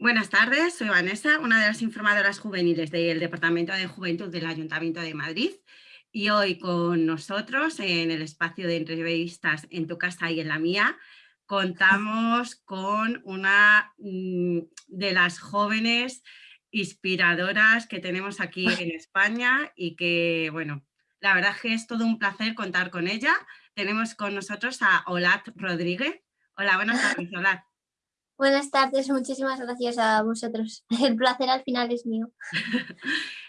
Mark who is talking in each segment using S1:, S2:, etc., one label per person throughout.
S1: Buenas tardes, soy Vanessa, una de las informadoras juveniles del Departamento de Juventud del Ayuntamiento de Madrid y hoy con nosotros en el espacio de entrevistas en tu casa y en la mía contamos con una mm, de las jóvenes inspiradoras que tenemos aquí en España y que, bueno, la verdad es que es todo un placer contar con ella. Tenemos con nosotros a Olat Rodríguez. Hola, buenas tardes, Olat.
S2: Buenas tardes, muchísimas gracias a vosotros. El placer al final es mío.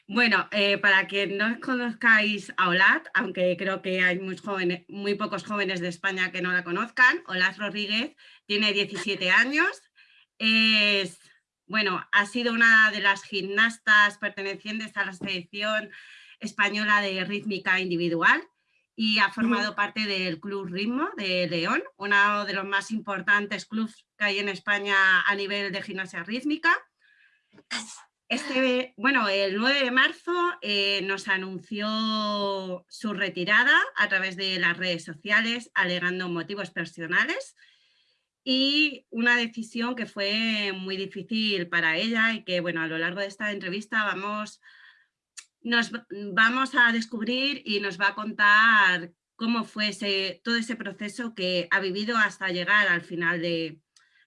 S1: bueno, eh, para que no conozcáis a Olat, aunque creo que hay muy, jóvenes, muy pocos jóvenes de España que no la conozcan, Olat Rodríguez tiene 17 años, es, bueno, ha sido una de las gimnastas pertenecientes a la selección española de rítmica individual y ha formado parte del Club Ritmo de León, uno de los más importantes clubes que hay en España a nivel de gimnasia rítmica. Este, bueno, el 9 de marzo eh, nos anunció su retirada a través de las redes sociales, alegando motivos personales y una decisión que fue muy difícil para ella y que bueno, a lo largo de esta entrevista vamos nos vamos a descubrir y nos va a contar cómo fue todo ese proceso que ha vivido hasta llegar al final de,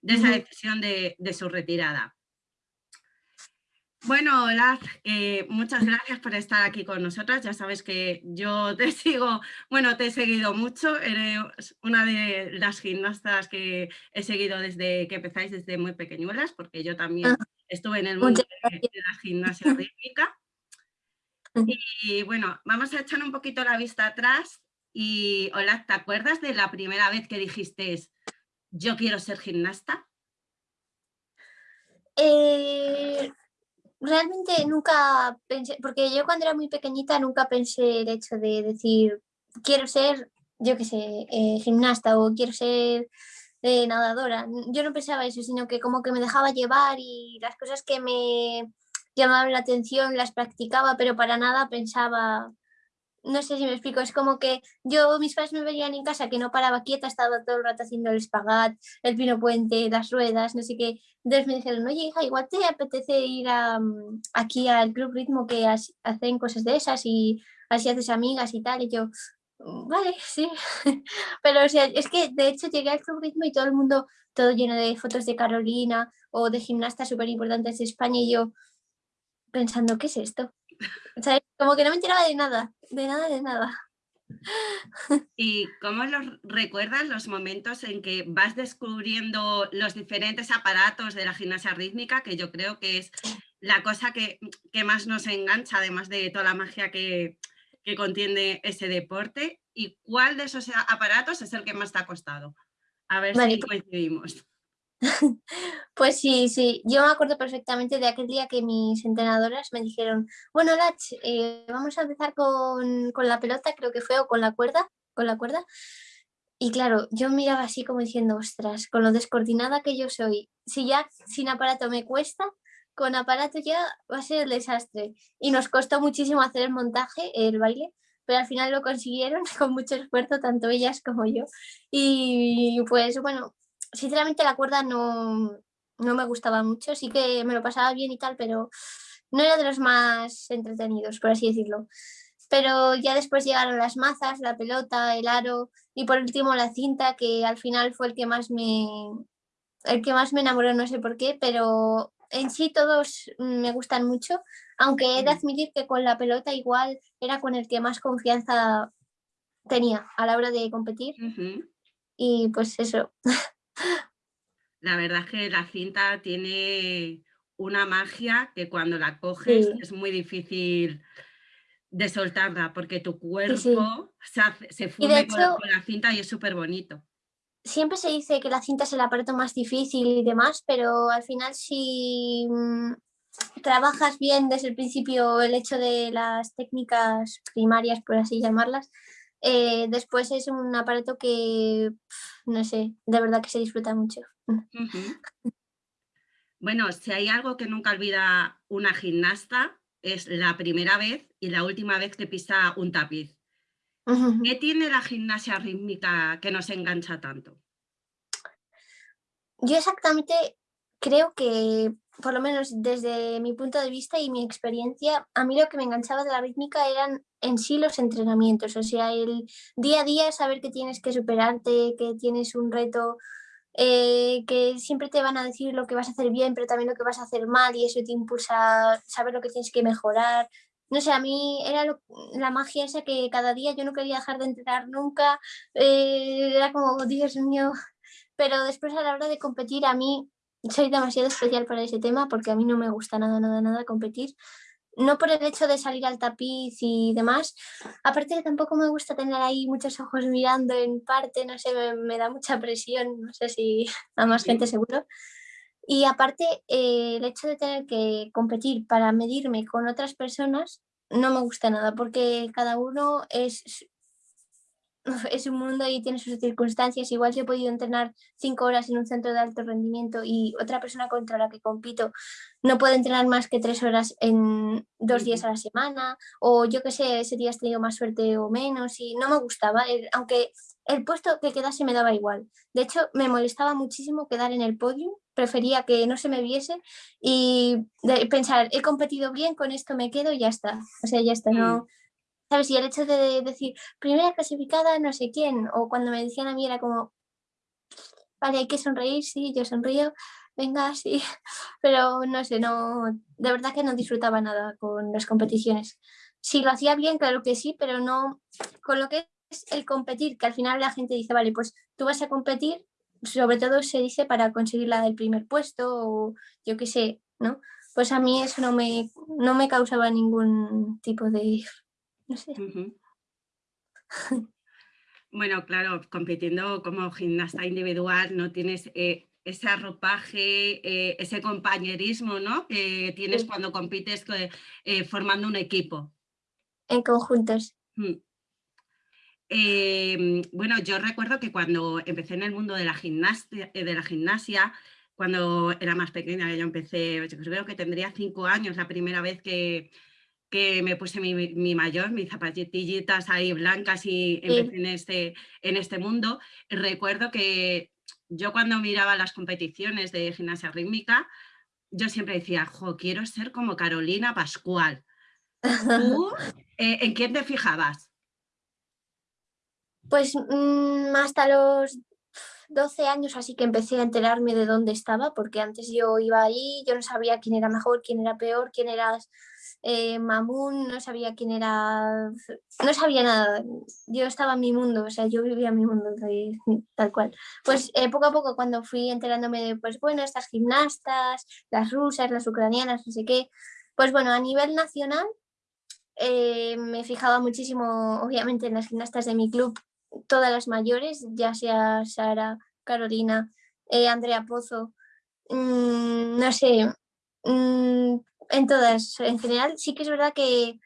S1: esa decisión de, su retirada. Bueno, hola, eh, muchas gracias por estar aquí con nosotras. Ya sabes que yo te sigo, bueno, te he seguido mucho. Eres una de las gimnastas que he seguido desde que empezáis, desde muy pequeñuelas, porque yo también ah. estuve en el mundo de, de la gimnasia rítmica. Y bueno, vamos a echar un poquito la vista atrás y hola, ¿te acuerdas de la primera vez que dijiste yo quiero ser gimnasta?
S2: Eh, realmente nunca pensé, porque yo cuando era muy pequeñita nunca pensé el hecho de decir quiero ser, yo qué sé, eh, gimnasta o quiero ser eh, nadadora. Yo no pensaba eso, sino que como que me dejaba llevar y las cosas que me llamaban la atención, las practicaba, pero para nada pensaba, no sé si me explico, es como que yo, mis padres me veían en casa que no paraba quieta, estaba todo el rato haciendo el espagat, el pino puente, las ruedas, no sé qué. Entonces me dijeron, oye hija, igual te apetece ir mm, aquí al Club Ritmo que hacen cosas de esas y así haces amigas y tal. Y yo, mm, vale, sí. Pero o sea, es que de hecho llegué al Club Ritmo y todo el mundo, todo lleno de fotos de Carolina o de gimnastas súper importantes de España y yo, pensando, ¿qué es esto? Como que no me enteraba de nada, de nada, de nada.
S1: ¿Y cómo los recuerdas los momentos en que vas descubriendo los diferentes aparatos de la gimnasia rítmica, que yo creo que es la cosa que, más nos engancha, además de toda la magia que, contiene ese deporte? ¿Y cuál de esos aparatos es el que más te ha costado? A ver si pues coincidimos.
S2: Pues sí, sí, yo me acuerdo perfectamente de aquel día que mis entrenadoras me dijeron, bueno Lach, eh, vamos a empezar con, la pelota, creo que fue, o con la cuerda, con la cuerda. Y claro, yo miraba así como diciendo, ostras, con lo descoordinada que yo soy, si ya sin aparato me cuesta, con aparato ya va a ser el desastre. Y nos costó muchísimo hacer el montaje, el baile, pero al final lo consiguieron con mucho esfuerzo, tanto ellas como yo. Y pues bueno, sinceramente la cuerda no, me gustaba mucho, sí que me lo pasaba bien y tal, pero no era de los más entretenidos, por así decirlo. Pero ya después llegaron las mazas, la pelota, el aro y por último la cinta, que al final fue el que más me, el que más me enamoró, no sé por qué, pero en sí todos me gustan mucho, aunque he de admitir que con la pelota igual era con el que más confianza tenía a la hora de competir. Y pues eso.
S1: La verdad es que la cinta tiene una magia que cuando la coges es muy difícil de soltarla porque tu cuerpo se, funde con, la cinta y es súper bonito.
S2: Siempre se dice que la cinta es el aparato más difícil y demás, pero al final si mm, trabajas bien desde el principio el hecho de las técnicas primarias, por así llamarlas, eh, después es un aparato que, no sé, de verdad que se disfruta mucho.
S1: Bueno, si hay algo que nunca olvida una gimnasta, es la primera vez y la última vez que pisa un tapiz. ¿Qué tiene la gimnasia rítmica que nos engancha tanto?
S2: Yo exactamente creo que, por lo menos desde mi punto de vista y mi experiencia, a mí lo que me enganchaba de la rítmica eran en sí los entrenamientos, o sea, el día a día saber que tienes que superarte, que tienes un reto, eh, que siempre te van a decir lo que vas a hacer bien, pero también lo que vas a hacer mal y eso te impulsa a saber lo que tienes que mejorar. No sé, a mí era la magia esa que cada día yo no quería dejar de entrenar nunca, eh, era como, Dios mío, pero después a la hora de competir a mí soy demasiado especial para ese tema porque a mí no me gusta nada, nada, nada competir. No por el hecho de salir al tapiz y demás, aparte tampoco me gusta tener ahí muchos ojos mirando en parte, no sé, me, da mucha presión, no sé si a más gente seguro. Y aparte, eh, el hecho de tener que competir para medirme con otras personas no me gusta nada porque cada uno es es un mundo y tiene sus circunstancias. Igual yo he podido entrenar cinco horas en un centro de alto rendimiento y otra persona contra la que compito no puede entrenar más que tres horas en dos días a la semana o yo que sé, ese día has tenido más suerte o menos y no me gustaba, aunque el puesto que quedase me daba igual. De hecho, me molestaba muchísimo quedar en el podio, prefería que no se me viese y pensar, he competido bien, con esto me quedo y ya está. O sea, ya está, no mm. ¿Sabes? Y el hecho de decir, primera clasificada, no sé quién, o cuando me decían a mí era como, vale, hay que sonreír, sí, yo sonrío, venga, sí, pero no sé, no, de verdad que no disfrutaba nada con las competiciones. Si lo hacía bien, claro que sí, pero no, con lo que es el competir, que al final la gente dice, vale, pues tú vas a competir, sobre todo se dice para conseguir la del primer puesto, o yo qué sé, ¿no? Pues a mí eso no me, no me causaba ningún tipo de
S1: bueno, claro, compitiendo como gimnasta individual no tienes eh, ese arropaje, eh, ese compañerismo ¿no? que tienes cuando compites eh, formando un equipo.
S2: En conjuntos. Mm.
S1: Em, bueno, yo recuerdo que cuando empecé en el mundo de la gimnasia, de la gimnasia cuando era más pequeña, yo empecé, yo creo que tendría cinco años la primera vez que, que me puse mi, mayor, mis zapatillitas ahí blancas y empecé en este, en este mundo. recuerdo que yo cuando miraba las competiciones de gimnasia rítmica, yo siempre decía, jo, quiero ser como Carolina Pascual. ¿Tú eh, en quién te fijabas?
S2: Pues mm, hasta los 12 años así que empecé a enterarme de dónde estaba, porque antes yo iba ahí, yo no sabía quién era mejor, quién era peor, quién era eh, Mamun, no sabía quién era, no sabía nada, yo estaba en mi mundo, o sea, yo vivía en mi mundo tal cual. Pues eh, poco a poco cuando fui enterándome de, pues bueno, estas gimnastas, las rusas, las ucranianas, no sé qué, pues bueno, a nivel nacional eh, me fijaba muchísimo, obviamente, en las gimnastas de mi club, todas las mayores, ya sea Sara, Carolina, Andrea Pozo, mm, no sé, mm, en todas, en general, sí que es verdad que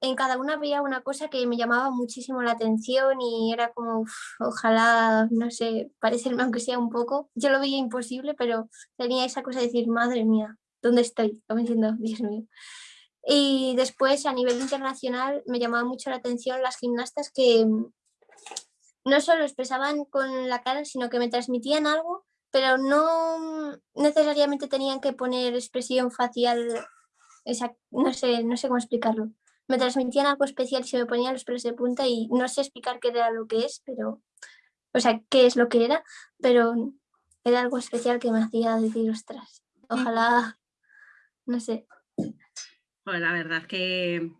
S2: en cada una había una cosa que me llamaba muchísimo la atención y era como, ojalá, no sé, parecerme aunque sea un poco. Yo lo veía imposible, pero tenía esa cosa de decir, madre mía, ¿dónde estoy? Diciendo, Dios mío. Y después, a nivel internacional, me llamaba mucho la atención las gimnastas que no solo expresaban con la cara, sino que me transmitían algo pero no necesariamente tenían que poner expresión facial, esa, no, sé, no sé cómo explicarlo. Me transmitían algo especial y se me ponían los pelos de punta y no sé explicar qué era lo que es, pero, o sea, qué es lo que era, pero era algo especial que me hacía decir, ostras, ojalá, no sé.
S1: Pues la verdad que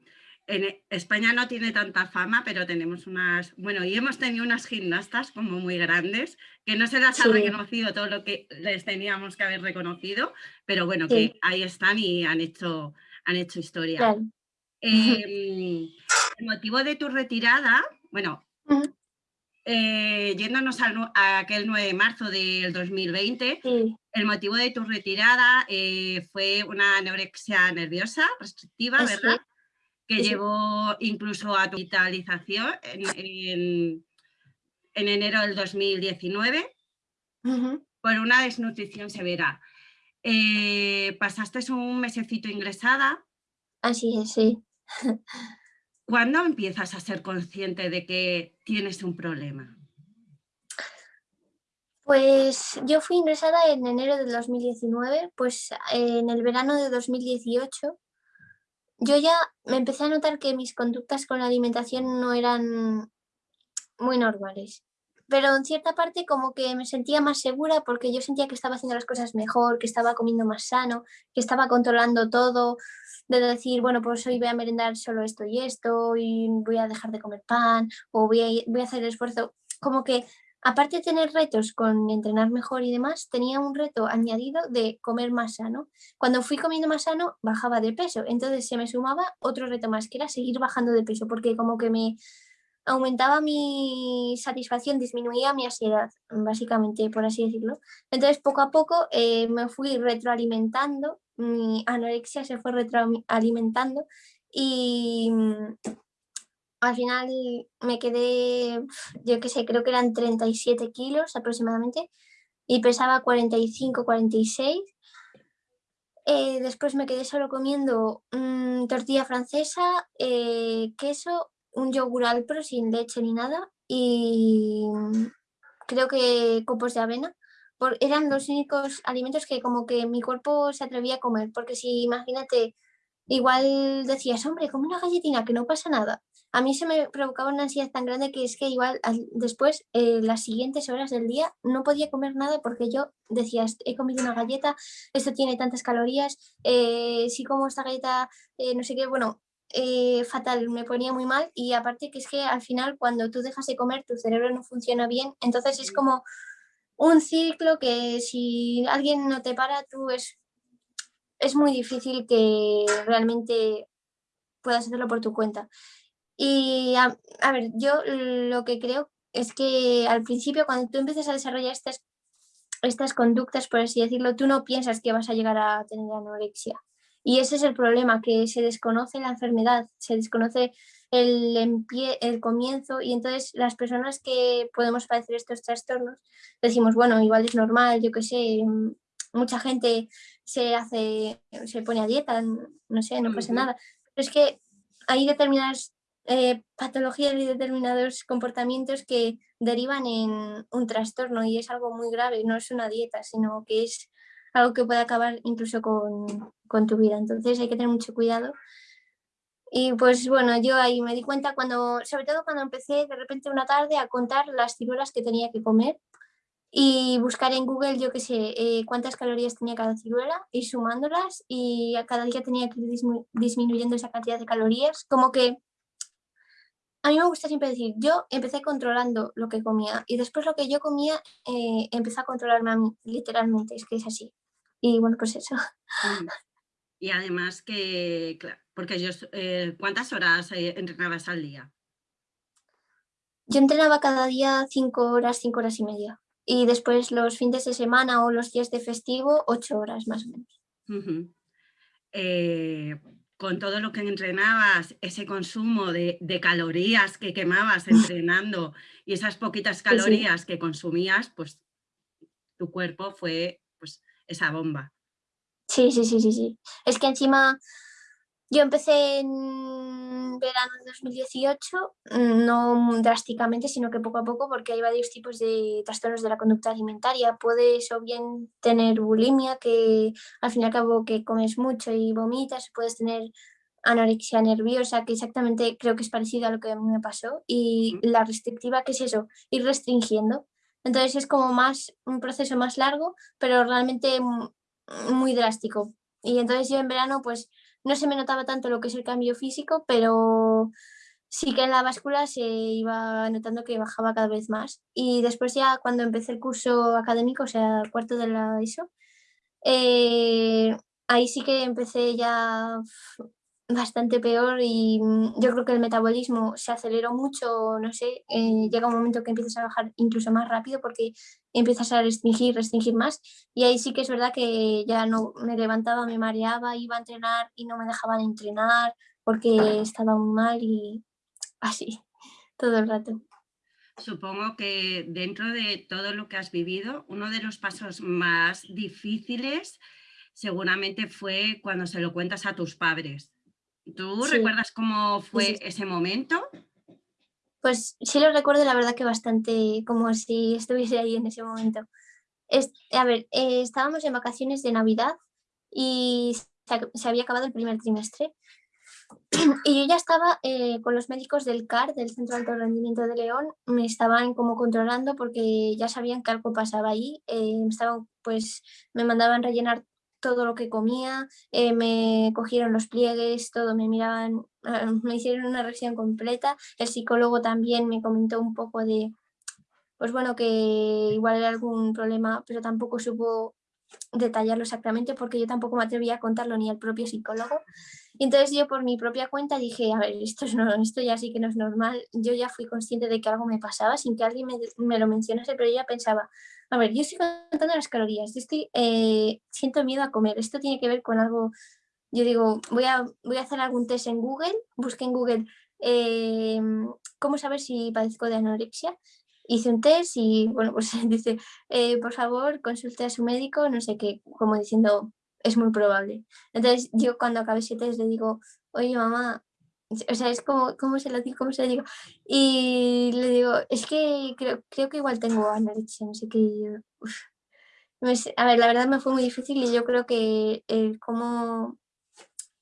S1: en e, España no tiene tanta fama, pero tenemos unas, bueno, y hemos tenido unas gimnastas como muy grandes, que no se las ha reconocido todo lo que les teníamos que haber reconocido, pero bueno, que ahí están y han hecho, han hecho historia. Em, el motivo de tu retirada, bueno, eh, yéndonos a, aquel 9 de marzo del 2020, el motivo de tu retirada eh, fue una anorexia nerviosa restrictiva, ¿verdad? Que llevó incluso a tu hospitalización en, enero del 2019 por una desnutrición severa. Eh, pasaste un mesecito ingresada.
S2: Así es, sí.
S1: ¿Cuándo empiezas a ser consciente de que tienes un problema?
S2: Pues yo fui ingresada en enero de 2019, pues en el verano de 2018 yo ya me empecé a notar que mis conductas con la alimentación no eran muy normales. Pero en cierta parte como que me sentía más segura porque yo sentía que estaba haciendo las cosas mejor, que estaba comiendo más sano, que estaba controlando todo, de decir, bueno, pues hoy voy a merendar solo esto y esto, y voy a dejar de comer pan, o voy a, voy a hacer el esfuerzo. Como que aparte de tener retos con entrenar mejor y demás, tenía un reto añadido de comer más sano. Cuando fui comiendo más sano, bajaba de peso. Entonces se me sumaba otro reto más, que era seguir bajando de peso, porque como que me aumentaba mi satisfacción, disminuía mi ansiedad, básicamente, por así decirlo. Entonces, poco a poco eh, me fui retroalimentando, mi anorexia se fue retroalimentando y al final me quedé, yo qué sé, creo que eran 37 kilos aproximadamente y pesaba 45, 46. Eh, después me quedé solo comiendo mm, tortilla francesa, eh, queso, un yogur alpro sin leche ni nada y creo que copos de avena. eran los únicos alimentos que como que mi cuerpo se atrevía a comer, porque si imagínate, igual decías, hombre, come una galletina, que no pasa nada a mí se me provocaba una ansiedad tan grande que es que igual después, eh, las siguientes horas del día, no podía comer nada porque yo decía, he comido una galleta, esto tiene tantas calorías, eh, si como esta galleta, eh, no sé qué, bueno, fatal, me ponía muy mal y aparte que es que al final cuando tú dejas de comer tu cerebro no funciona bien, entonces es como un ciclo que si alguien no te para, tú es, es muy difícil que realmente puedas hacerlo por tu cuenta. Y a, ver, yo lo que creo es que al principio cuando tú empiezas a desarrollar estas, estas conductas, por así decirlo, tú no piensas que vas a llegar a tener anorexia. Y ese es el problema, que se desconoce la enfermedad, se desconoce el, el comienzo y entonces las personas que podemos padecer estos trastornos decimos, bueno, igual es normal, yo qué sé, mucha gente se hace, se pone a dieta, no sé, no pasa nada. Pero es que hay determinadas eh, patologías y determinados comportamientos que derivan en un trastorno y es algo muy grave, no es una dieta, sino que es algo que puede acabar incluso con, con tu vida. Entonces hay que tener mucho cuidado. Y pues bueno, yo ahí me di cuenta cuando, sobre todo cuando empecé de repente una tarde a contar las ciruelas que tenía que comer y buscar en Google, yo qué sé, eh, cuántas calorías tenía cada ciruela y sumándolas y a cada día tenía que ir disminuyendo esa cantidad de calorías, como que a mí me gusta siempre decir, yo empecé controlando lo que comía y después lo que yo comía eh, empezó a controlarme a mí, literalmente, es que es así. Y bueno, pues eso.
S1: Y además que, claro, porque yo, eh, ¿cuántas horas eh, entrenabas al día?
S2: Yo entrenaba cada día cinco horas, cinco horas y media. Y después los fines de semana o los días de festivo, ocho horas más o menos
S1: con todo lo que entrenabas, ese consumo de, calorías que quemabas entrenando y esas poquitas calorías que consumías, pues tu cuerpo fue pues esa bomba.
S2: Sí, sí, sí, sí, sí. Es que encima yo empecé en verano de 2018, no drásticamente, sino que poco a poco, porque hay varios tipos de trastornos de la conducta alimentaria. Puedes o bien tener bulimia, que al fin y al cabo que comes mucho y vomitas, puedes tener anorexia nerviosa, que exactamente creo que es parecido a lo que a mí me pasó, y la restrictiva, que es eso, ir restringiendo. Entonces es como más un proceso más largo, pero realmente muy drástico. Y entonces yo en verano pues no se me notaba tanto lo que es el cambio físico, pero sí que en la báscula se iba notando que bajaba cada vez más. Y después ya cuando empecé el curso académico, o sea, cuarto de la ISO, eh, ahí sí que empecé ya bastante peor y yo creo que el metabolismo se aceleró mucho, no sé, eh, llega un momento que empiezas a bajar incluso más rápido porque empiezas a restringir, restringir más. Y ahí sí que es verdad que ya no me levantaba, me mareaba, iba a entrenar y no me dejaban entrenar porque estaba muy mal y así, todo el rato.
S1: Supongo que dentro de todo lo que has vivido, uno de los pasos más difíciles seguramente fue cuando se lo cuentas a tus padres. ¿Tú recuerdas cómo fue ese momento?
S2: Pues sí lo recuerdo, la verdad que bastante como si estuviese ahí en ese momento. a ver, eh, estábamos en vacaciones de Navidad y se, había acabado el primer trimestre. y yo ya estaba eh, con los médicos del CAR, del Centro de Alto Rendimiento de León, me estaban como controlando porque ya sabían que algo pasaba ahí, eh, estaban, pues me mandaban rellenar todo lo que comía, eh, me cogieron los pliegues, todo, me miraban, ah, me hicieron una revisión completa, el psicólogo también me comentó un poco de, pues bueno, que igual era algún problema, pero tampoco supo detallarlo exactamente porque yo tampoco me atrevía a contarlo ni al propio psicólogo. Entonces yo por mi propia cuenta dije, a ver, esto, es no, esto ya sí que no es normal. Yo ya fui consciente de que algo me pasaba sin que alguien me, me lo mencionase, pero yo ya pensaba, a ver, yo estoy contando las calorías, yo estoy, eh, siento miedo a comer, esto tiene que ver con algo, yo digo, voy a, voy a hacer algún test en Google, busqué en Google eh, cómo saber si padezco de anorexia hice un test y bueno, pues dice, eh, por favor, consulte a su médico, no sé qué, como diciendo, es muy probable. Entonces yo cuando acabé ese test le digo, oye mamá, o sea, es como, ¿cómo se lo digo? ¿Cómo se lo digo? Y le digo, es que creo, creo que igual tengo anorexia, no sé qué. A ver, la verdad me fue muy difícil y yo creo que como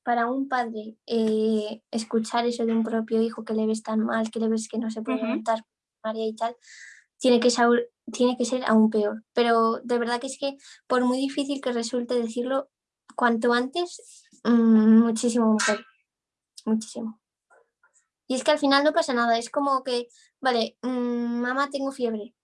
S2: para un padre eh, escuchar eso de un propio hijo que le ves tan mal, que le ves que no se puede levantar y tal, tiene que, ser, tiene que ser aún peor. Pero de verdad que es que por muy difícil que resulte decirlo, cuanto antes, mm, muchísimo mejor. Muchísimo. Y es que al final no pasa nada, es como que, vale, mm, mamá tengo fiebre.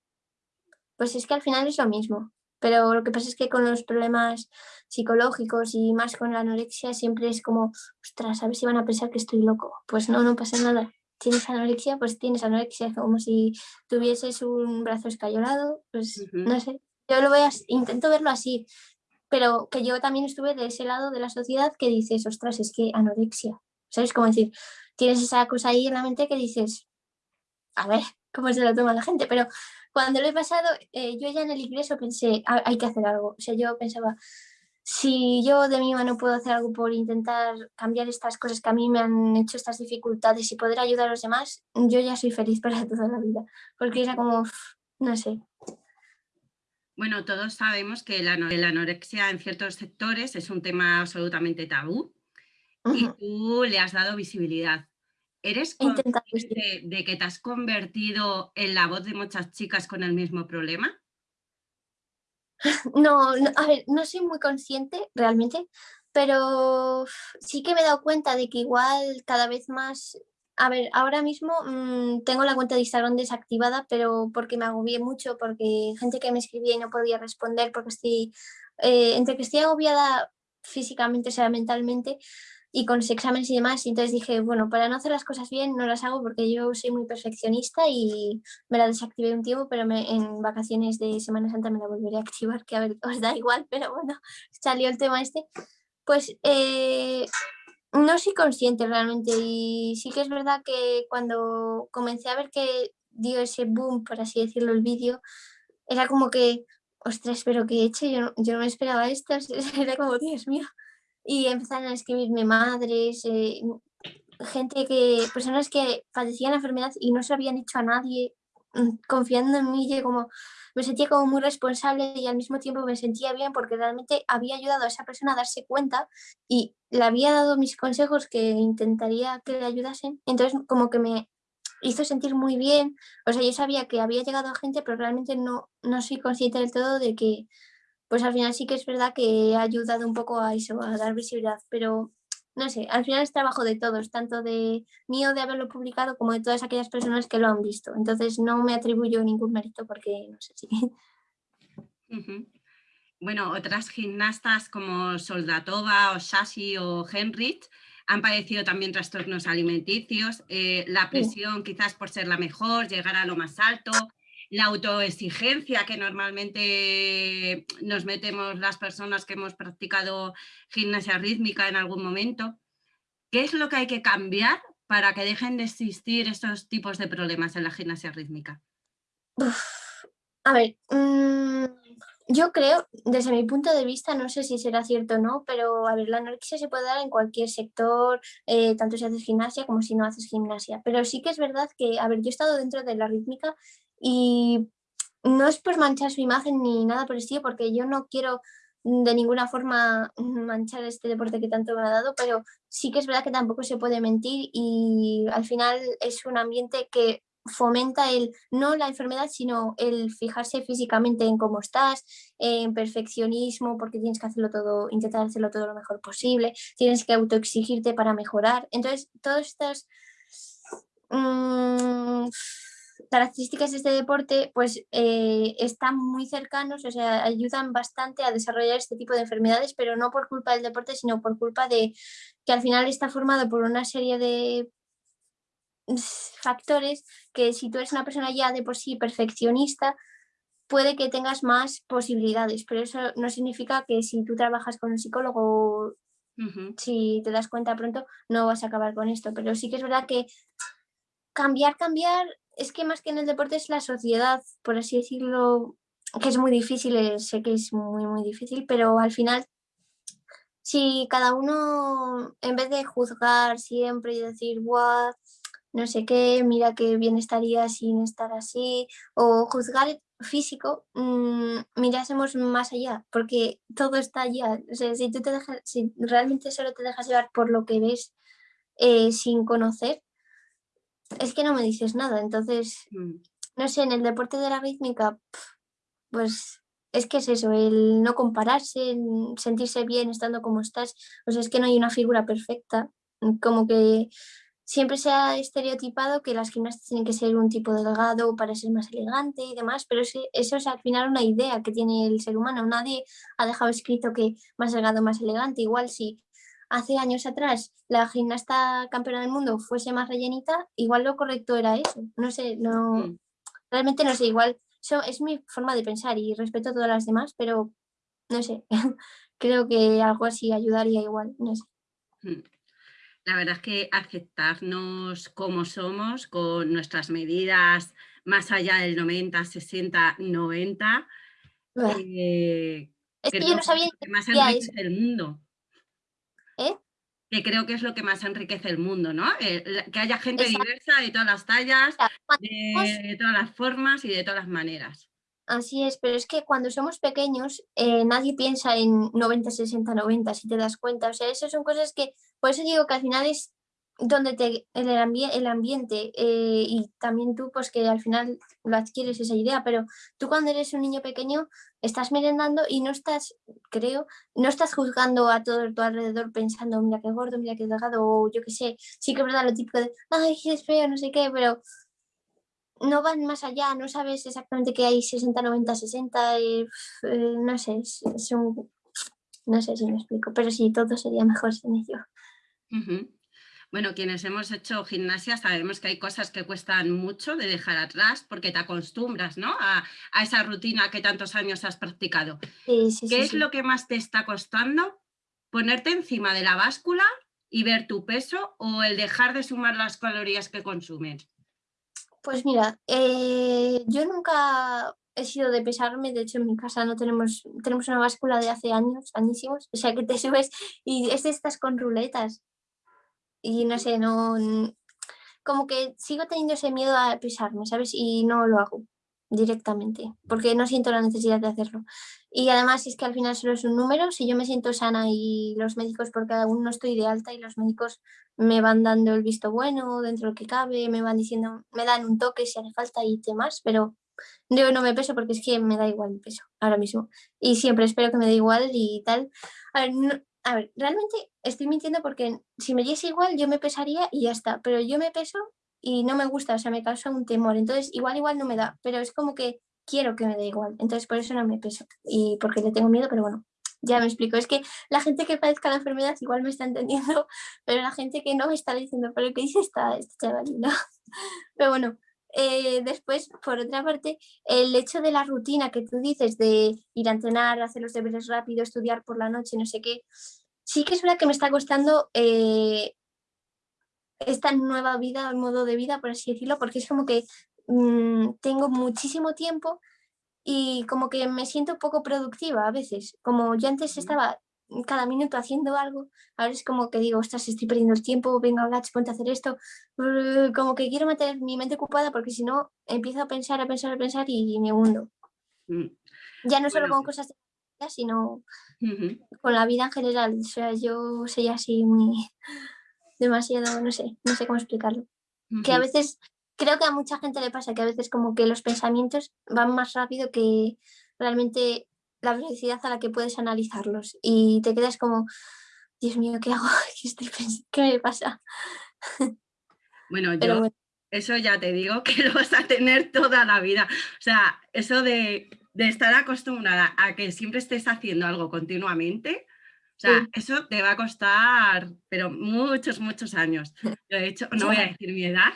S2: Pues es que al final es lo mismo. Pero lo que pasa es que con los problemas psicológicos y más con la anorexia siempre es como, ostras, a ver si van a pensar que estoy loco. Pues no, no pasa nada tienes anorexia, pues tienes anorexia, como si tuvieses un brazo escayolado, pues no sé, yo lo voy a, intento verlo así, pero que yo también estuve de ese lado de la sociedad que dices, ostras, es que anorexia, ¿sabes? Como decir, tienes esa cosa ahí en la mente que dices, a ver, ¿cómo se lo toma la gente? Pero cuando lo he pasado, eh, yo ya en el ingreso pensé, ah, hay que hacer algo, o sea, yo pensaba, si yo de mi mano puedo hacer algo por intentar cambiar estas cosas que a mí me han hecho estas dificultades y poder ayudar a los demás, yo ya soy feliz para toda la vida, porque era como, no sé.
S1: Bueno, todos sabemos que la, anorexia en ciertos sectores es un tema absolutamente tabú y tú le has dado visibilidad. ¿Eres consciente de que te has convertido en la voz de muchas chicas con el mismo problema?
S2: No, a ver, no soy muy consciente realmente, pero sí que me he dado cuenta de que igual cada vez más, a ver, ahora mismo mm, tengo la cuenta de Instagram desactivada, pero porque me agobié mucho, porque gente que me escribía y no podía responder, porque estoy, eh, entre que estoy agobiada físicamente, o sea, mentalmente, y con los exámenes y demás. Y entonces dije, bueno, para no hacer las cosas bien no las hago porque yo soy muy perfeccionista y me la desactivé un tiempo, pero me, en vacaciones de Semana Santa me la volveré a activar, que a ver, os da igual, pero bueno, salió el tema este. Pues eh, no soy consciente realmente y sí que es verdad que cuando comencé a ver que dio ese boom, por así decirlo, el vídeo, era como que, ostras, pero que he hecho, yo no, yo no me esperaba esto, era como, Dios mío, y empezaron a escribirme madres, gente que, personas que padecían enfermedad y no se habían hecho a nadie, mm, confiando en mí, como, me sentía como muy responsable y al mismo tiempo me sentía bien porque realmente había ayudado a esa persona a darse cuenta y le había dado mis consejos que intentaría que le ayudasen. Entonces como que me hizo sentir muy bien. O sea, yo sabía que había llegado a gente, pero realmente no, no soy consciente del todo de que pues al final sí que es verdad que ha ayudado un poco a eso, a dar visibilidad, pero no sé, al final es trabajo de todos, tanto de mío de haberlo publicado como de todas aquellas personas que lo han visto. Entonces no me atribuyo ningún mérito porque no sé si...
S1: Bueno, otras gimnastas como Soldatova o Shashi o Henrich han padecido también trastornos alimenticios, eh, la presión quizás por ser la mejor, llegar a lo más alto, la autoexigencia que normalmente nos metemos las personas que hemos practicado gimnasia rítmica en algún momento. ¿Qué es lo que hay que cambiar para que dejen de existir estos tipos de problemas en la gimnasia rítmica?
S2: a ver, mm, yo creo, desde mi punto de vista, no sé si será cierto o no, pero a ver, la anorexia se puede dar en cualquier sector, eh, tanto si haces gimnasia como si no haces gimnasia. Pero sí que es verdad que, a ver, yo he estado dentro de la rítmica y no es por manchar su imagen ni nada por el estilo, porque yo no quiero de ninguna forma manchar este deporte que tanto me ha dado, pero sí que es verdad que tampoco se puede mentir y al final es un ambiente que fomenta el, no la enfermedad, sino el fijarse físicamente en cómo estás, en perfeccionismo, porque tienes que hacerlo todo, intentar hacerlo todo lo mejor posible, tienes que autoexigirte para mejorar. Entonces, todas estas mm, características de este deporte pues eh, están muy cercanos, o sea, ayudan bastante a desarrollar este tipo de enfermedades, pero no por culpa del deporte, sino por culpa de que al final está formado por una serie de factores que si tú eres una persona ya de por sí perfeccionista, puede que tengas más posibilidades, pero eso no significa que si tú trabajas con un psicólogo, si te das cuenta pronto, no vas a acabar con esto. Pero sí que es verdad que cambiar, cambiar, es que más que en el deporte es la sociedad, por así decirlo, que es muy difícil, eh, sé que es muy, muy difícil, pero al final si cada uno, en vez de juzgar siempre y decir, Buah, no sé qué, mira qué bien estaría sin estar así, o juzgar físico, mmm, mirásemos más allá, porque todo está allá. O sea, si tú te dejas, si realmente solo te dejas llevar por lo que ves eh, sin conocer, es que no me dices nada. Entonces, mm. no sé, en el deporte de la rítmica, pues es que es eso, el no compararse, el sentirse bien estando como estás. O sea, es que no hay una figura perfecta. Como que siempre se ha estereotipado que las gimnastas tienen que ser un tipo delgado para ser más elegante y demás, pero eso es al final una idea que tiene el ser humano. Nadie ha dejado escrito que más delgado, más elegante. Igual si hace años atrás la gimnasta campeona del mundo fuese más rellenita, igual lo correcto era eso. No sé, no, mm. realmente no sé, igual eso es mi forma de pensar y respeto a todas las demás, pero no sé, creo que algo así ayudaría igual, no sé. Mm.
S1: La verdad es que aceptarnos como somos, con nuestras medidas más allá del 90, 60, 90,
S2: es que yo no sabía
S1: que más enriquece el mundo. Que creo que es lo que más enriquece el mundo, ¿no? Eh, que haya gente diversa de todas las tallas, de todas las formas y de todas las maneras.
S2: Así es, pero es que cuando somos pequeños eh, nadie piensa en 90, 60, 90, si te das cuenta. O sea, esas son cosas que, por eso digo que al final es donde te, el, el ambiente eh, y también tú, pues que al final lo adquieres esa idea, pero tú cuando eres un niño pequeño estás merendando y no estás, creo, no estás juzgando a todo tu alrededor pensando, mira qué gordo, mira qué delgado, o yo qué sé, sí que es verdad lo típico de, ay, es feo, no sé qué, pero no van más allá, no sabes exactamente qué hay 60, 90, 60, no sé, es, un, no sé si me explico, pero sí, todo sería mejor sin ello.
S1: Bueno, quienes hemos hecho gimnasia sabemos que hay cosas que cuestan mucho de dejar atrás porque te acostumbras ¿no? a, esa rutina que tantos años has practicado.
S2: Sí, sí,
S1: ¿Qué es lo que más te está costando? ¿Ponerte encima de la báscula y ver tu peso o el dejar de sumar las calorías que consumes?
S2: Pues mira, eh, yo nunca he sido de pesarme, de hecho en mi casa no tenemos, tenemos una báscula de hace años, añísimos, o sea que te subes y es de estas con ruletas y no sé, no, como que sigo teniendo ese miedo a pesarme, ¿sabes? Y no lo hago directamente, porque no siento la necesidad de hacerlo. Y además es que al final solo es un número, si yo me siento sana y los médicos, porque aún no estoy de alta y los médicos me van dando el visto bueno dentro de lo que cabe, me van diciendo, me dan un toque si hace falta y demás, pero yo no me peso porque es que me da igual el peso ahora mismo. Y siempre espero que me dé igual y tal. A ver, a ver, realmente estoy mintiendo porque si me diese igual yo me pesaría y ya está, pero yo me peso y no me gusta, o sea, me causa un temor, entonces igual igual no me da, pero es como que quiero que me dé igual, entonces por eso no me peso y porque le tengo miedo, pero bueno, ya me explico, es que la gente que padezca la enfermedad igual me está entendiendo, pero la gente que no me está diciendo, pero ¿qué dice esta, esta chavalina? Pero bueno, eh, después, por otra parte, el hecho de la rutina que tú dices de ir a entrenar, hacer los deberes rápido, estudiar por la noche, no sé qué, sí que es verdad que me está costando eh, esta nueva vida, modo de vida, por así decirlo, porque es como que mm, tengo muchísimo tiempo y como que me siento poco productiva a veces. Como yo antes estaba cada minuto haciendo algo, ahora es como que digo, ostras, estoy perdiendo el tiempo, venga, Blatch, ponte a hacer esto. Como que quiero mantener mi mente ocupada porque si no empiezo a pensar, a pensar, a pensar y me hundo. Mm. Ya no solo con cosas de sino con la vida en general. O sea, yo soy así muy demasiado, no sé, no sé cómo explicarlo. Que a veces, creo que a mucha gente le pasa que a veces como que los pensamientos van más rápido que realmente la velocidad a la que puedes analizarlos y te quedas como, Dios mío, ¿qué hago? ¿Qué, me pasa?
S1: Bueno, yo eso ya te digo que lo vas a tener toda la vida. O sea, eso de, estar acostumbrada a que siempre estés haciendo algo continuamente, o sea, eso te va a costar, pero muchos, muchos años. de hecho, no voy a decir mi edad,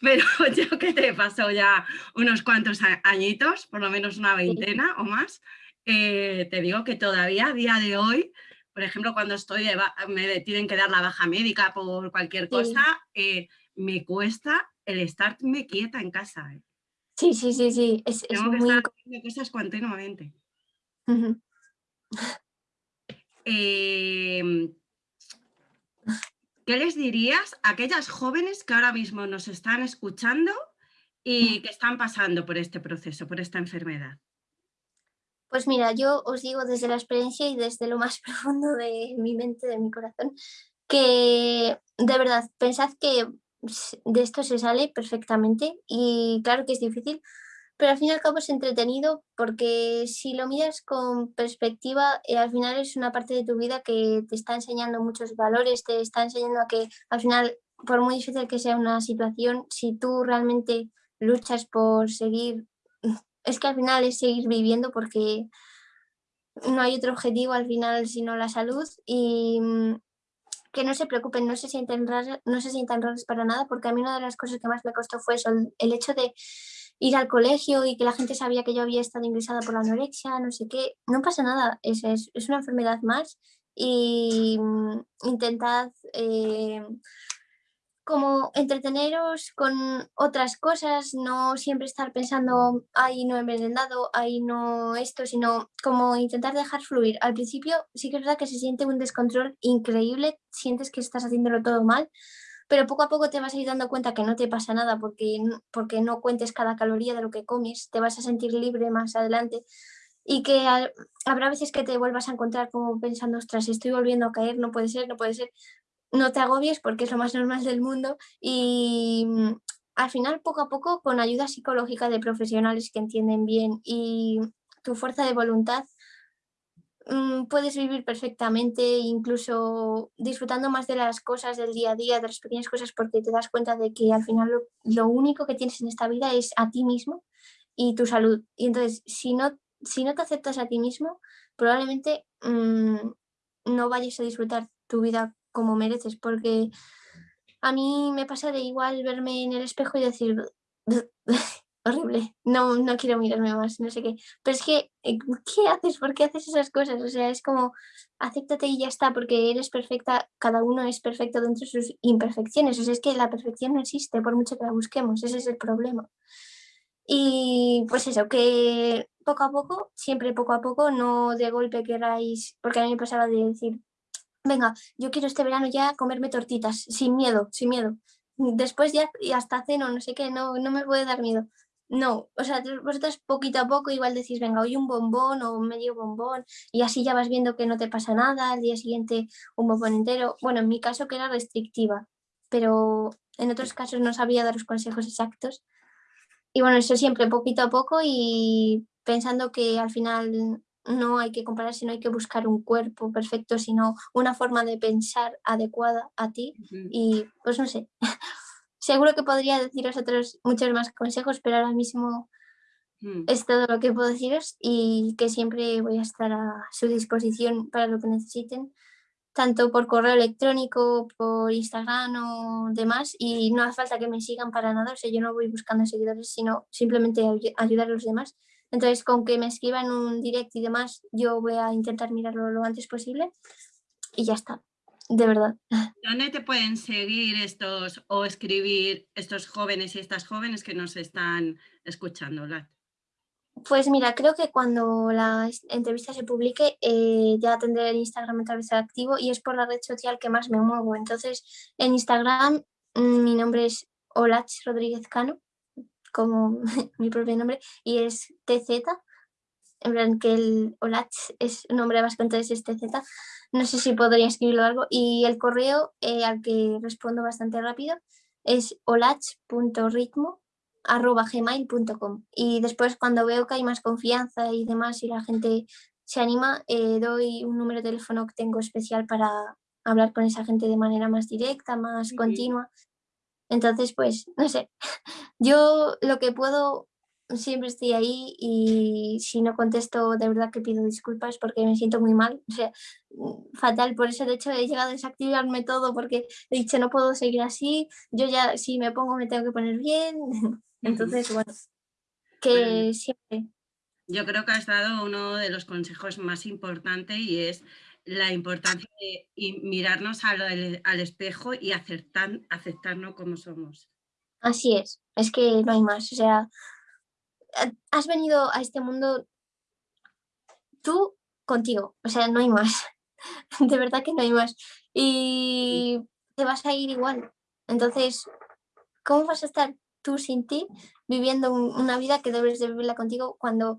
S1: pero yo que te paso ya unos cuantos añitos, por lo menos una veintena o más, eh, te digo que todavía a día de hoy, por ejemplo, cuando estoy, me tienen que dar la baja médica por cualquier cosa, eh, me cuesta el estarme quieta en casa. ¿eh?
S2: Sí, sí, sí, sí. Es,
S1: Tengo que estar haciendo cosas continuamente. Em, ¿Qué les dirías a aquellas jóvenes que ahora mismo nos están escuchando y que están pasando por este proceso, por esta enfermedad?
S2: Pues mira, yo os digo desde la experiencia y desde lo más profundo de mi mente, de mi corazón, que de verdad, pensad que de esto se sale perfectamente y claro que es difícil, pero al fin y al cabo es entretenido porque si lo miras con perspectiva, eh, al final es una parte de tu vida que te está enseñando muchos valores, te está enseñando a que al final, por muy difícil que sea una situación, si tú realmente luchas por seguir es que al final es seguir viviendo porque no hay otro objetivo al final sino la salud y mm, que no se preocupen, no se sienten raros, no se sientan raros para nada, porque a mí una de las cosas que más me costó fue eso, el hecho de ir al colegio y que la gente sabía que yo había estado ingresada por la anorexia, no sé qué, no pasa nada, es, es, es una enfermedad más y mm, intentad eh, como entreteneros con otras cosas, no siempre estar pensando, ahí no he envenenado, ahí no esto, sino como intentar dejar fluir. Al principio sí que es verdad que se siente un descontrol increíble, sientes que estás haciéndolo todo mal, pero poco a poco te vas a ir dando cuenta que no te pasa nada porque, porque no cuentes cada caloría de lo que comes, te vas a sentir libre más adelante y que habrá veces que te vuelvas a encontrar como pensando, ostras, estoy volviendo a caer, no puede ser, no puede ser, no te agobies porque es lo más normal del mundo y mm, al final poco a poco con ayuda psicológica de profesionales que entienden bien y tu fuerza de voluntad mm, puedes vivir perfectamente, incluso disfrutando más de las cosas del día a día, de las pequeñas cosas, porque te das cuenta de que al final lo, único que tienes en esta vida es a ti mismo y tu salud. Y entonces, si no, si no te aceptas a ti mismo, probablemente mm, no vayas a disfrutar tu vida como mereces, porque a mí me pasa de igual verme en el espejo y decir, horrible, no, no quiero mirarme más, no sé qué. Pero es que, eh, ¿qué haces? ¿Por qué haces esas cosas? O sea, es como, acéptate y ya está, porque eres perfecta, cada uno es perfecto dentro de sus imperfecciones. O sea, es que la perfección no existe, por mucho que la busquemos, ese es el problema. Y pues eso, que poco a poco, siempre poco a poco, no de golpe queráis, porque a mí me pasaba de decir, venga, yo quiero este verano ya comerme tortitas, sin miedo, sin miedo. Después ya y hasta ceno, no sé qué, no, no me puede dar miedo. No, o sea, vosotros poquito a poco igual decís, venga, hoy un bombón o medio bombón y así ya vas viendo que no te pasa nada, al día siguiente un bombón entero. Bueno, en mi caso que era restrictiva, pero en otros casos no sabía dar los consejos exactos. Y bueno, eso siempre poquito a poco y pensando que al final no hay que compararse, no hay que buscar un cuerpo perfecto, sino una forma de pensar adecuada a ti. Y pues no sé, seguro que podría deciros otros muchos más consejos, pero ahora mismo mm. es todo lo que puedo deciros y que siempre voy a estar a su disposición para lo que necesiten, tanto por correo electrónico, por Instagram o demás, y no hace falta que me sigan para nada, o sea, yo no voy buscando seguidores, sino simplemente ayudar a los demás entonces, con que me escriban un direct y demás, yo voy a intentar mirarlo lo antes posible y ya está, de verdad.
S1: ¿Dónde te pueden seguir estos o escribir estos jóvenes y estas jóvenes que nos están escuchando,
S2: Pues mira, creo que cuando la entrevista se publique eh, ya tendré el Instagram otra vez activo y es por la red social que más me muevo. Entonces, en Instagram mm, mi nombre es Olach Rodríguez Cano, como mi propio nombre, y es TZ, en plan que el Olach es un nombre bastante entonces es TZ. No sé si podría escribirlo algo. Y el correo eh, al que respondo bastante rápido es olach.ritmo arroba gmail.com y después cuando veo que hay más confianza y demás y la gente se anima, eh, doy un número de teléfono que tengo especial para hablar con esa gente de manera más directa, más continua. Entonces, pues, no sé, yo lo que puedo siempre estoy ahí y si no contesto de verdad que pido disculpas porque me siento muy mal, o sea, mm, fatal, por eso de hecho he llegado a desactivarme todo porque he dicho no puedo seguir así, yo ya si me pongo me tengo que poner bien, Entonces, bueno, que siempre...
S1: Yo creo que has dado uno de los consejos más importantes y es la importancia de mirarnos al, al espejo y aceptar, aceptarnos como somos.
S2: Así es, es que no hay más. O sea, has venido a este mundo tú contigo, o sea, no hay más. De verdad que no hay más. Y te vas a ir igual. Entonces, ¿cómo vas a estar tú sin ti, viviendo una vida que debes de vivirla contigo cuando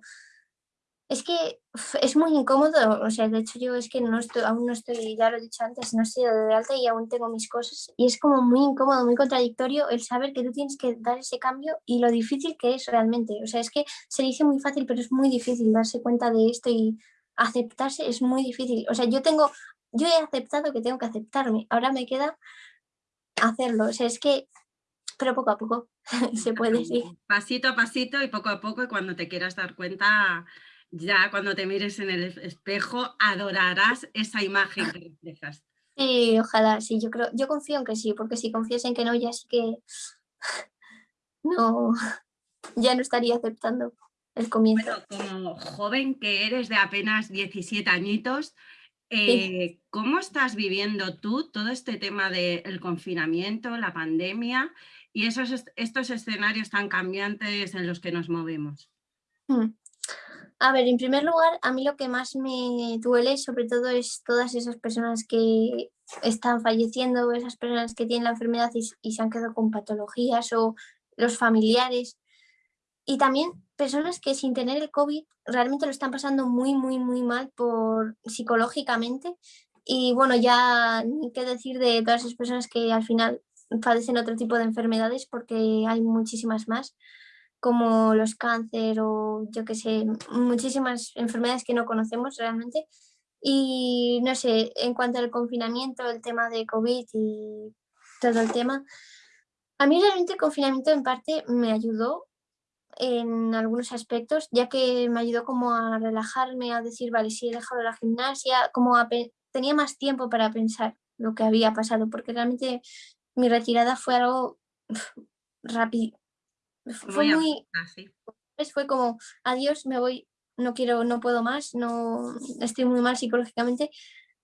S2: es que es muy incómodo, o sea, de hecho yo es que no estoy, aún no estoy, ya lo he dicho antes, no estoy de alta y aún tengo mis cosas y es como muy incómodo, muy contradictorio el saber que tú tienes que dar ese cambio y lo difícil que es realmente, o sea, es que se dice muy fácil, pero es muy difícil darse cuenta de esto y aceptarse es muy difícil, o sea, yo tengo, yo he aceptado que tengo que aceptarme, ahora me queda hacerlo, o sea, es que pero poco a poco se puede, decir.
S1: Pasito a pasito y poco a poco y cuando te quieras dar cuenta, ya cuando te mires en el espejo adorarás esa imagen que reflejas.
S2: Sí, ojalá, sí, yo creo, yo confío en que sí, porque si confías en que no, ya sí que no, ya no estaría aceptando el comienzo.
S1: como joven que eres de apenas 17 añitos, eh, ¿cómo estás viviendo tú todo este tema del confinamiento, la pandemia y esos, estos escenarios tan cambiantes en los que nos movemos?
S2: Mm. A ver, en primer lugar, a mí lo que más me duele sobre todo es todas esas personas que están falleciendo, esas personas que tienen la enfermedad y, se han quedado con patologías o los familiares. Y también personas que sin tener el COVID realmente lo están pasando muy, muy, muy mal por psicológicamente. Y bueno, ya ni qué decir de todas esas personas que al final padecen otro tipo de enfermedades porque hay muchísimas más, como los cáncer o yo que sé, muchísimas enfermedades que no conocemos realmente. Y no sé, en cuanto al confinamiento, el tema de COVID y todo el tema, a mí realmente el confinamiento en parte me ayudó en algunos aspectos, ya que me ayudó como a relajarme, a decir, vale, si he dejado la gimnasia, como tenía más tiempo para pensar lo que había pasado, porque realmente mi retirada fue algo rápido. Fue muy... Fue como, adiós, me voy, no quiero, no puedo más, no estoy muy mal psicológicamente,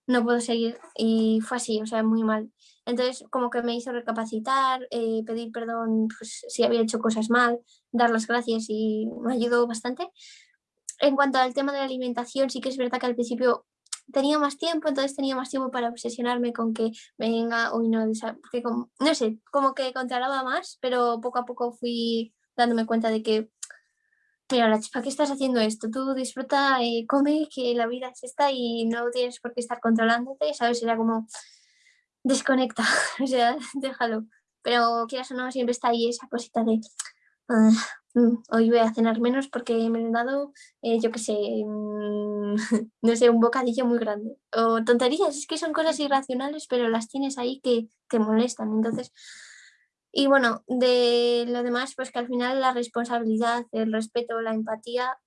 S2: no puedo seguir. Y fue así, o sea, muy mal. Entonces, como que me hizo recapacitar, eh, pedir perdón pues, si había hecho cosas mal, dar las gracias y me ayudó bastante. En cuanto al tema de la alimentación, sí que es verdad que al principio tenía más tiempo, entonces tenía más tiempo para obsesionarme con que venga, hoy no, como, no sé, como que controlaba más, pero poco a poco fui dándome cuenta de que, mira, ¿para qué estás haciendo esto? Tú disfruta, eh, come, que la vida es esta y no tienes por qué estar controlándote, ¿sabes? Era como, desconecta, o sea, déjalo. Pero quieras o no, siempre está ahí esa cosita de, Mm, hoy voy a cenar menos porque me he dado, eh, yo qué sé, mm, no sé, un bocadillo muy grande. O tonterías, es que son cosas irracionales, pero las tienes ahí que te molestan. Entonces, y bueno, de lo demás, pues que al final la responsabilidad, el respeto, la empatía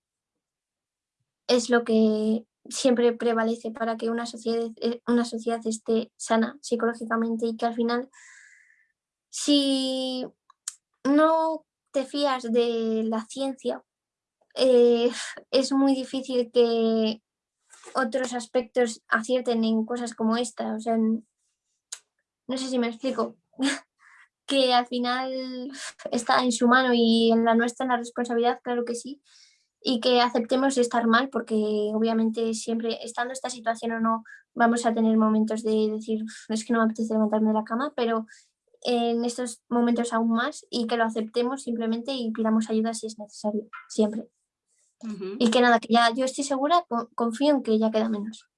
S2: es lo que siempre prevalece para que una sociedad, eh, una sociedad esté sana psicológicamente y que al final, si no te fías de la ciencia, eh, es muy difícil que otros aspectos acierten en cosas como esta. O sea, no sé si me explico. que al final está en su mano y en la nuestra, en la responsabilidad, claro que sí. y que aceptemos estar mal, porque obviamente siempre, estando esta situación o no, vamos a tener momentos de decir, es que no me apetece levantarme de la cama, pero en estos momentos aún más y que lo aceptemos simplemente y pidamos ayuda si es necesario, siempre. Y que nada, que ya yo estoy segura, confío en que ya queda menos.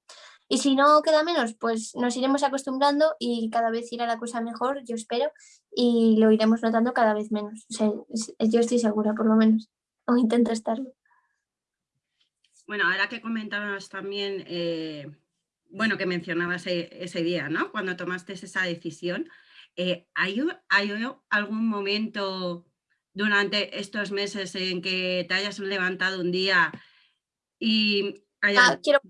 S2: Y si no queda menos, pues nos iremos acostumbrando y cada vez irá la cosa mejor, yo espero, y lo iremos notando cada vez menos. O sea, yo estoy segura, por lo menos, o intento estarlo.
S1: Bueno, ahora que comentabas también, eh, bueno, que mencionabas e, ese, día, ¿no? Cuando tomaste esa decisión, eh, ¿hay, ¿hay algún momento durante estos meses en que te hayas levantado un día y hayas
S2: ah, quiero...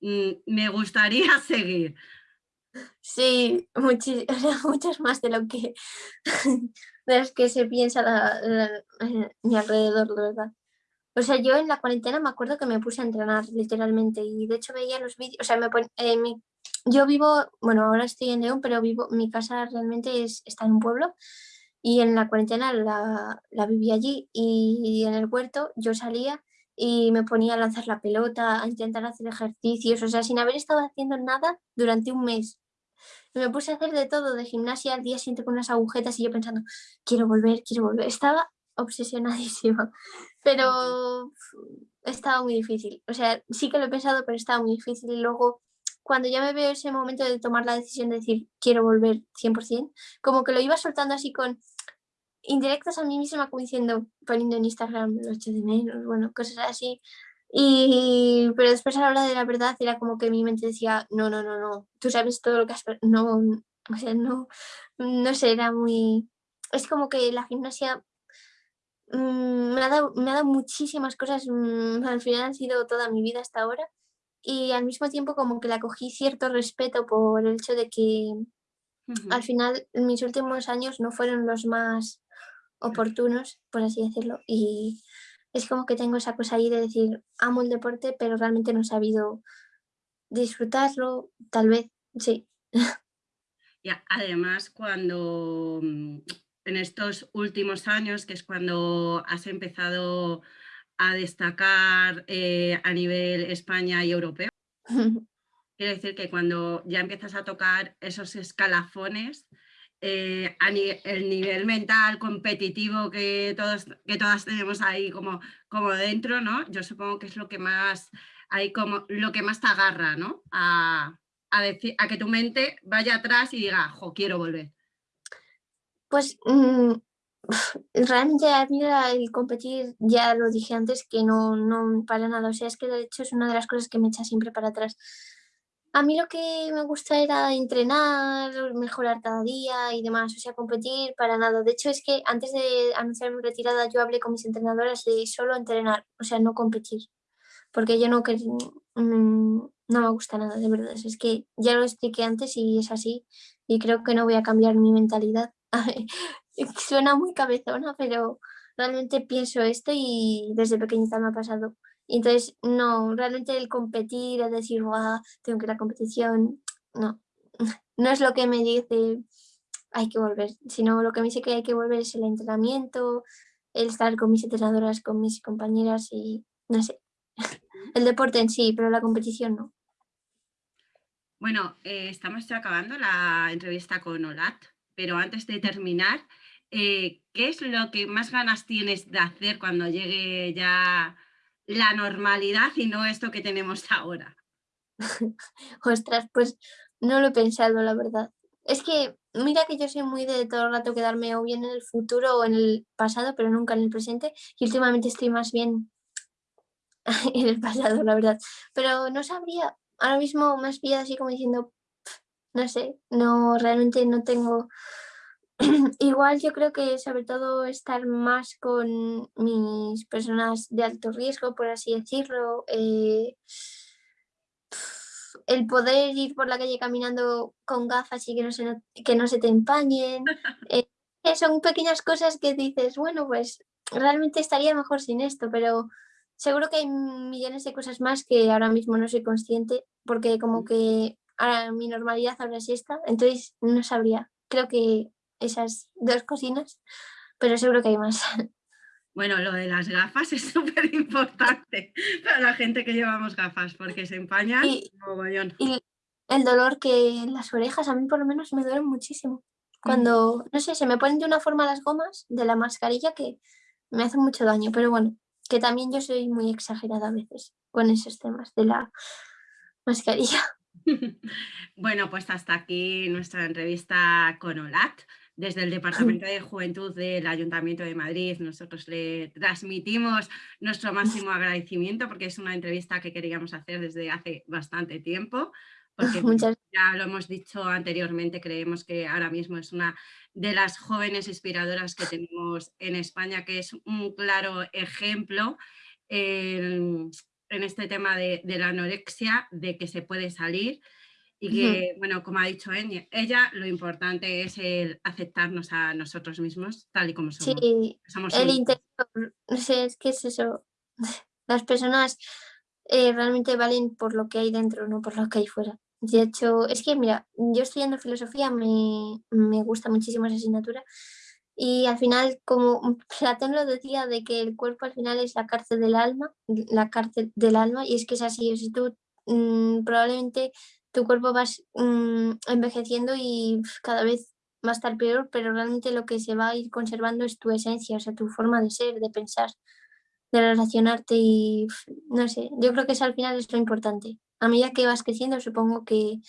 S1: Mm, me gustaría seguir.
S2: Sí, muchos más de lo que de que se piensa a mi alrededor, de verdad. O sea, yo en la cuarentena me acuerdo que me puse a entrenar literalmente y de hecho veía los vídeos, o sea, me eh, yo vivo, bueno, ahora estoy en León, pero vivo, mi casa realmente es, está en un pueblo y en la cuarentena la, la viví allí y en el huerto yo salía y me ponía a lanzar la pelota, a intentar hacer ejercicios, o sea, sin haber estado haciendo nada durante un mes. me puse a hacer de todo, de gimnasia al día siguiente con unas agujetas y yo pensando, quiero volver, quiero volver. Estaba obsesionadísima, pero estaba muy difícil. O sea, sí que lo he pensado, pero estaba muy difícil. Y luego, cuando ya me veo ese momento de tomar la decisión de decir, quiero volver 100%, como que lo iba soltando así con, indirectas a mí misma como diciendo, poniendo en Instagram los de menos, bueno, cosas así. Y, pero después a la hora de la verdad era como que mi mente decía, no, no, no, no, tú sabes todo lo que has... No, o sea, no, no sé, era muy... Es como que la gimnasia mm, me, ha dado, me ha dado muchísimas cosas, mm, al final han sido toda mi vida hasta ahora. Y al mismo tiempo como que la cogí cierto respeto por el hecho de que al final mis últimos años no fueron los más oportunos, por así decirlo, y es como que tengo esa cosa ahí de decir, amo el deporte, pero realmente no he sabido disfrutarlo, tal vez, sí.
S1: Ya, además, cuando mm, en estos últimos años, que es cuando has empezado a destacar eh, a nivel España y europeo, quiero decir que cuando ya empiezas a tocar esos escalafones, eh, el nivel mental competitivo que, todos, que todas tenemos ahí como, como dentro, ¿no? Yo supongo que es lo que más, hay como, lo que más te agarra, ¿no? A, decir, a que tu mente vaya atrás y diga, jo, quiero volver.
S2: Pues mm, realmente a mí el competir, ya lo dije antes, que no, no para nada, o sea, es que de hecho es una de las cosas que me echa siempre para atrás. A mí lo que me gusta era entrenar, mejorar cada día y demás, o sea, competir para nada. De hecho, es que antes de anunciar mi retirada yo hablé con mis entrenadoras de solo entrenar, o sea, no competir, porque yo no, mm, no me gusta nada, de verdad. Es que ya lo expliqué antes y es así, y creo que no voy a cambiar mi mentalidad. Suena muy cabezona, pero realmente pienso esto y desde pequeñita me ha pasado entonces, no, realmente el competir, el decir, wow, tengo que ir a la competición, no, no es lo que me dice hay que volver, sino lo que me dice que hay que volver es el entrenamiento, el estar con mis entrenadoras, con mis compañeras y no sé, el deporte en sí, pero la competición no.
S1: Bueno, eh, estamos ya acabando la entrevista con Olat, pero antes de terminar, eh, ¿qué es lo que más ganas tienes de hacer cuando llegue ya la normalidad y no esto que tenemos ahora.
S2: Ostras, pues no lo he pensado, la verdad. Es que mira que yo soy muy de todo el rato quedarme o bien en el futuro o en el pasado, pero nunca en el presente. Y últimamente estoy más bien en el pasado, la verdad. Pero no sabría, ahora mismo has pillado así como diciendo, no sé, no, realmente no tengo Igual yo creo que sobre todo estar más con mis personas de alto riesgo, por así decirlo. Eh, el poder ir por la calle caminando con gafas y que no se, que no se te empañen. Eh, son pequeñas cosas que dices, bueno, pues realmente estaría mejor sin esto, pero seguro que hay millones de cosas más que ahora mismo no soy consciente, porque como que ahora mi normalidad ahora sí está, entonces no sabría. Creo que esas dos cocinas, pero seguro que hay más.
S1: Bueno, lo de las gafas es súper importante para la gente que llevamos gafas, porque se empañan
S2: Y,
S1: mogollón.
S2: y el dolor que las orejas a mí por lo menos me duelen muchísimo. Cuando, no sé, se me ponen de una forma las gomas de la mascarilla que me hace mucho daño, pero bueno, que también yo soy muy exagerada a veces con esos temas de la mascarilla.
S1: Bueno, pues hasta aquí nuestra entrevista con OLAT. Desde el Departamento de Juventud del Ayuntamiento de Madrid nosotros le transmitimos nuestro máximo agradecimiento porque es una entrevista que queríamos hacer desde hace bastante tiempo. Porque
S2: Muchas
S1: ya lo hemos dicho anteriormente, creemos que ahora mismo es una de las jóvenes inspiradoras que tenemos en España, que es un claro ejemplo en, en este tema de, de la anorexia, de que se puede salir y que, bueno, como ha dicho ella, lo importante es el aceptarnos a nosotros mismos tal y como somos.
S2: Sí,
S1: Somos
S2: el interior, no sé, es que es eso. Las personas eh, realmente valen por lo que hay dentro, no por lo que hay fuera. De hecho, es que mira, yo estudiando filosofía me, me gusta muchísimo esa asignatura y al final, como Platón lo decía, de que el cuerpo al final es la cárcel del alma, la cárcel del alma, y es que es así, o sea, tú mm, probablemente tu cuerpo vas mm, envejeciendo y cada vez va a estar peor, pero realmente lo que se va a ir conservando es tu esencia, o sea, tu forma de ser, de pensar, de relacionarte y no sé, yo creo que eso al final es lo importante. A medida que vas creciendo, supongo que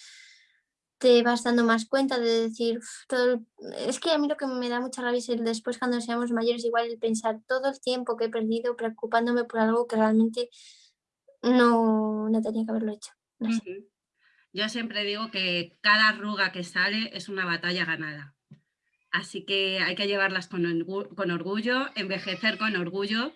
S2: te vas dando más cuenta de decir, "Uf, todo el-". es que a mí lo que me da mucha rabia es el después cuando seamos mayores, igual el pensar todo el tiempo que he perdido preocupándome por algo que realmente no, no tenía que haberlo hecho.
S1: Yo siempre digo que cada arruga que sale es una batalla ganada. Así que hay que llevarlas con, orgu- con orgullo, envejecer con orgullo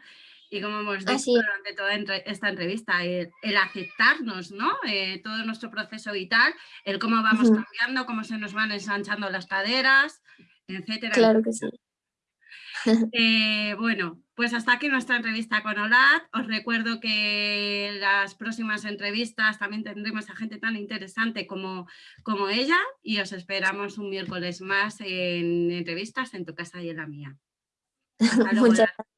S1: y como hemos dicho durante toda entre- esta entrevista, el, el aceptarnos, ¿no? Eh, todo nuestro proceso vital, el cómo vamos cambiando, cómo se nos van ensanchando las caderas, etcétera.
S2: Claro que sí.
S1: Eh, bueno, pues hasta aquí nuestra entrevista con Olat. Os recuerdo que en las próximas entrevistas también tendremos a gente tan interesante como, como ella y os esperamos un miércoles más en entrevistas en tu casa y en la mía. Hasta luego,
S2: Muchas gracias.